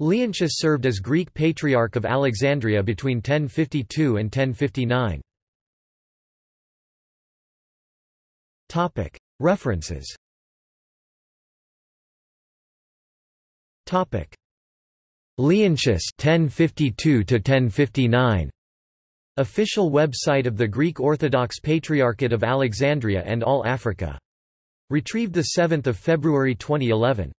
Leontius served as Greek Patriarch of Alexandria between 1052 and 1059. References Leontius 1052 1059 Official website of the Greek Orthodox Patriarchate of Alexandria and All Africa. Retrieved 7 February 2011.